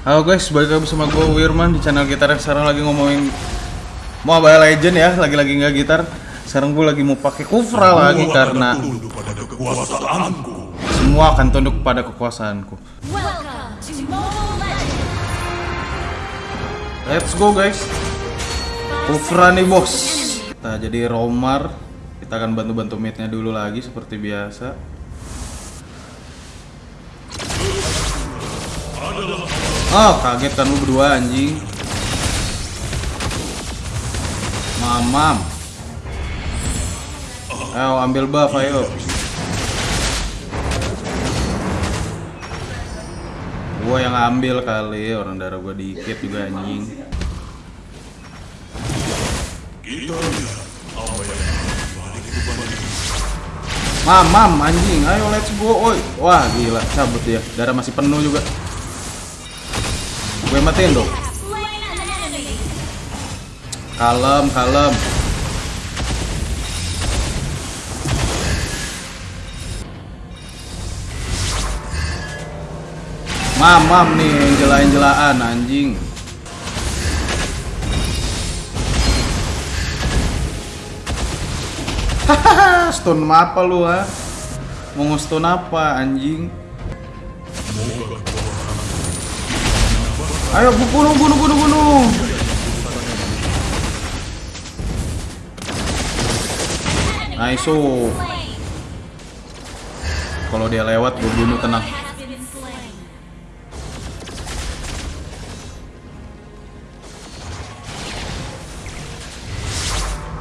Halo guys, balik lagi bersama gue Wirman di channel gitar Sekarang lagi ngomongin Mobile Legend ya, lagi-lagi nggak gitar. Sekarang gue lagi mau pakai Kufra lagi karena tunduk pada kekuasaanku. semua akan tunduk pada kekuasaanku! Let's go guys. Kufra nih bos. Nah jadi Romar. Kita akan bantu-bantu midnya dulu lagi seperti biasa Oh kaget kan lu berdua anjing Mamam Ayo ambil buff ayo Gua yang ambil kali orang darah gua dikit juga anjing. Mamam anjing, ayo let's go. Oi. Wah, gila, cabut dia. Darah masih penuh juga. Gue matiin dong. Kalem, kalem. Mamam nih, jela-jelaan anjing. Hahaha, stun apa lu ha? Mau stun apa anjing? Ayo bu- bunuh bunuh bunuh bunuh. Nice. oh. Slain! Kalau dia lewat gue bunuh tenang. Slain!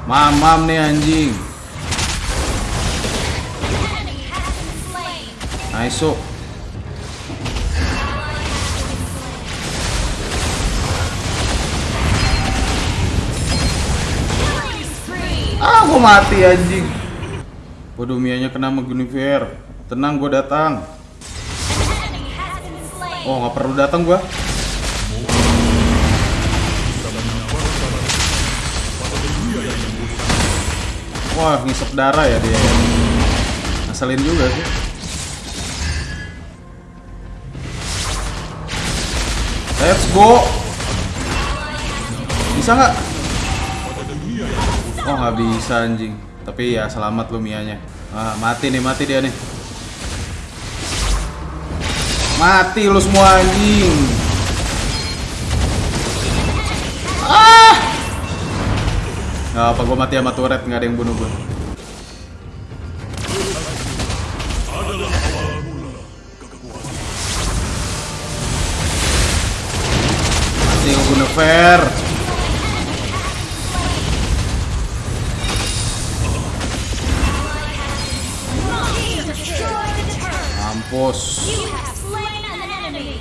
Mamam nih anjing. Nice. oh. Gua mati anjing. Waduh, Mianya kena sama Guinevere. Tenang, gue datang. Oh, nggak perlu datang gua. Wah, ngisep darah ya dia. Ngeselin juga sih. Let's go. Bisa nggak? Oh, nggak bisa anjing. Tapi ya selamat lu Mianya. Ah, mati nih, mati dia nih. Mati lu semua anjing. Ah! Gak apa, gue mati sama turret, nggak ada yang bunuh gue. Mati gue bunuh fair. Enemy!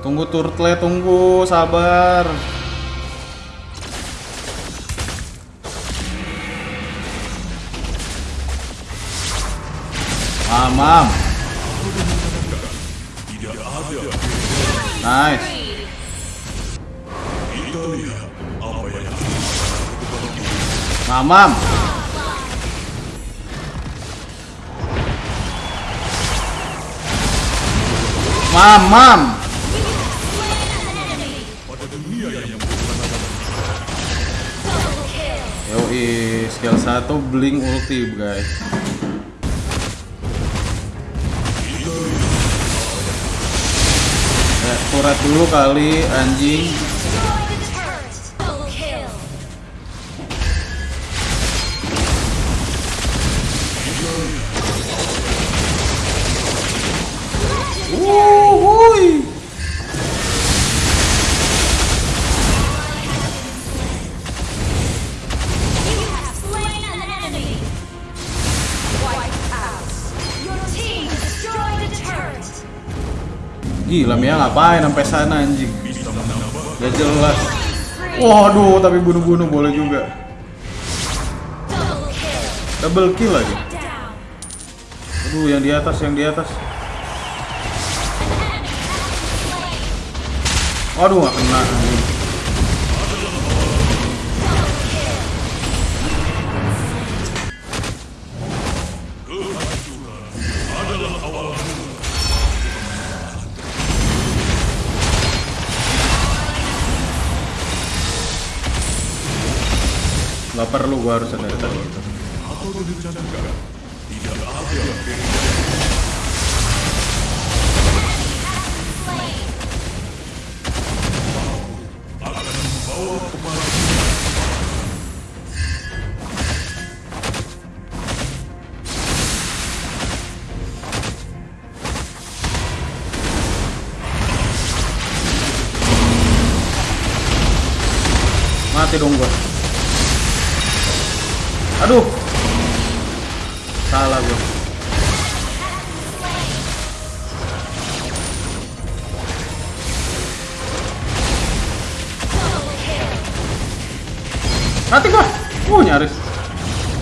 Tunggu turtle, tunggu, sabar. Mamam. Nice. Mamam. Double kill! Yoi, skill 1 blink ulti, guys. Ya, turret dulu kali, anjing. Gila, Mia ngapain sampai sana anjing? Gak jelas. Waduh, tapi bunuh-bunuh boleh juga. Double kill! Lagi. Aduh, yang di atas, yang di atas. Waduh, gak kena. anjing. Gak perlu gua harus tadi ada membawa ke mana Mati dong gua. Aduh. Salah gua. Mati gua. Uh, nyaris.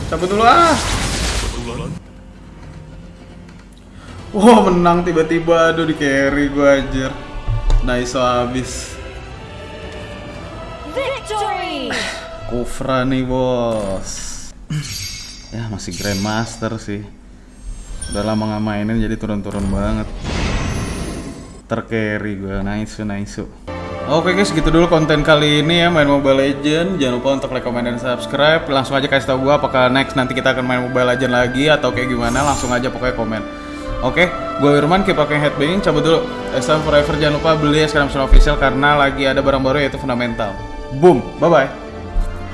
Cabut dulu ah. Wah, menang tiba-tiba aduh di carry gua anjir. Nice habis. Victory! Kufra nih bos Ya masih Grandmaster sih Udah lama nggak mainin jadi turun-turun banget Tercarry gue, nice nice Oke guys, gitu dulu konten kali ini ya main Mobile Legend. Jangan lupa untuk like, comment, dan subscribe. Langsung aja kasih tau gue apakah next nanti kita akan main Mobile Legend lagi atau kayak gimana. Langsung aja pokoknya komen. Oke, gue Irman, keep pakai headbanging. Cabut dulu. SM Forever jangan lupa beli sekarang official karena lagi ada barang baru yaitu Fundamental. Boom, bye bye.